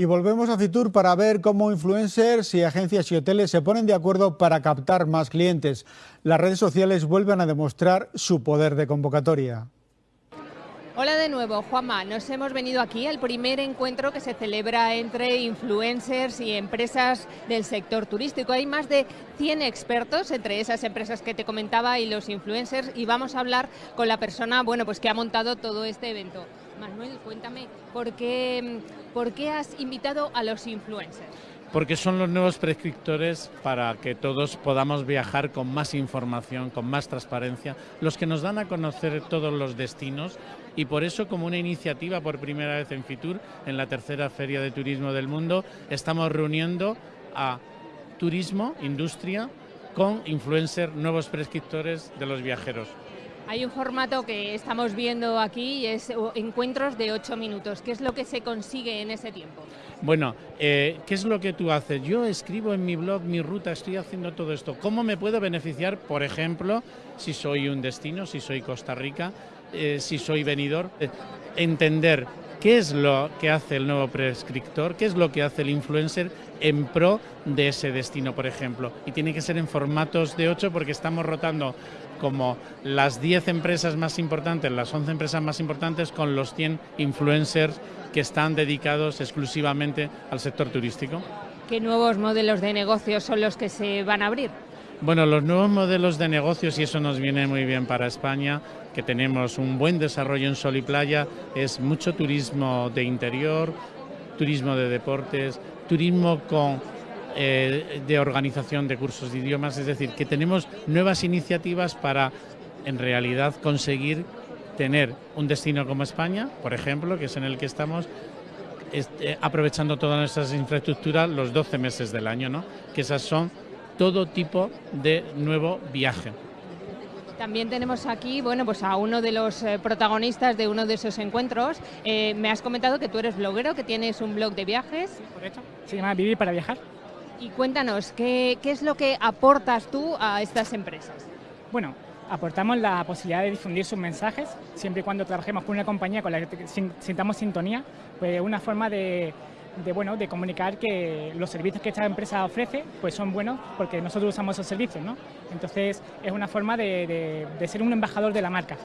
Y volvemos a Fitur para ver cómo influencers y agencias y hoteles se ponen de acuerdo para captar más clientes. Las redes sociales vuelven a demostrar su poder de convocatoria. Hola de nuevo, Juanma. Nos hemos venido aquí al primer encuentro que se celebra entre influencers y empresas del sector turístico. Hay más de 100 expertos entre esas empresas que te comentaba y los influencers y vamos a hablar con la persona bueno, pues que ha montado todo este evento. Manuel, cuéntame, ¿por qué, ¿por qué has invitado a los influencers? porque son los nuevos prescriptores para que todos podamos viajar con más información, con más transparencia, los que nos dan a conocer todos los destinos y por eso como una iniciativa por primera vez en Fitur, en la tercera Feria de Turismo del Mundo, estamos reuniendo a turismo, industria, con influencers, nuevos prescriptores de los viajeros. Hay un formato que estamos viendo aquí es encuentros de ocho minutos. ¿Qué es lo que se consigue en ese tiempo? Bueno, eh, ¿qué es lo que tú haces? Yo escribo en mi blog mi ruta, estoy haciendo todo esto. ¿Cómo me puedo beneficiar, por ejemplo, si soy un destino, si soy Costa Rica, eh, si soy venidor? Eh, entender qué es lo que hace el nuevo prescriptor, qué es lo que hace el influencer en pro de ese destino, por ejemplo. Y tiene que ser en formatos de ocho porque estamos rotando como las 10 empresas más importantes, las 11 empresas más importantes con los 100 influencers que están dedicados exclusivamente al sector turístico. ¿Qué nuevos modelos de negocios son los que se van a abrir? Bueno, los nuevos modelos de negocios, y eso nos viene muy bien para España, que tenemos un buen desarrollo en sol y playa, es mucho turismo de interior, turismo de deportes, turismo con eh, de organización de cursos de idiomas, es decir, que tenemos nuevas iniciativas para en realidad conseguir tener un destino como España, por ejemplo, que es en el que estamos, eh, aprovechando todas nuestras infraestructuras los 12 meses del año, ¿no? que esas son todo tipo de nuevo viaje. También tenemos aquí, bueno, pues a uno de los eh, protagonistas de uno de esos encuentros. me has comentado que tú eres bloguero, que tienes un blog de viajes. Sí, correcto. Se llama Vivir para Viajar. Y cuéntanos, ¿qué, ¿qué es lo que aportas tú a estas empresas? Bueno, aportamos la posibilidad de difundir sus mensajes, siempre y cuando trabajemos con una compañía con la que sintamos sintonía, pues una forma de, de, bueno, de comunicar que los servicios que esta empresa ofrece pues son buenos porque nosotros usamos esos servicios, ¿no? Entonces es una forma de, de ser un embajador de la marca.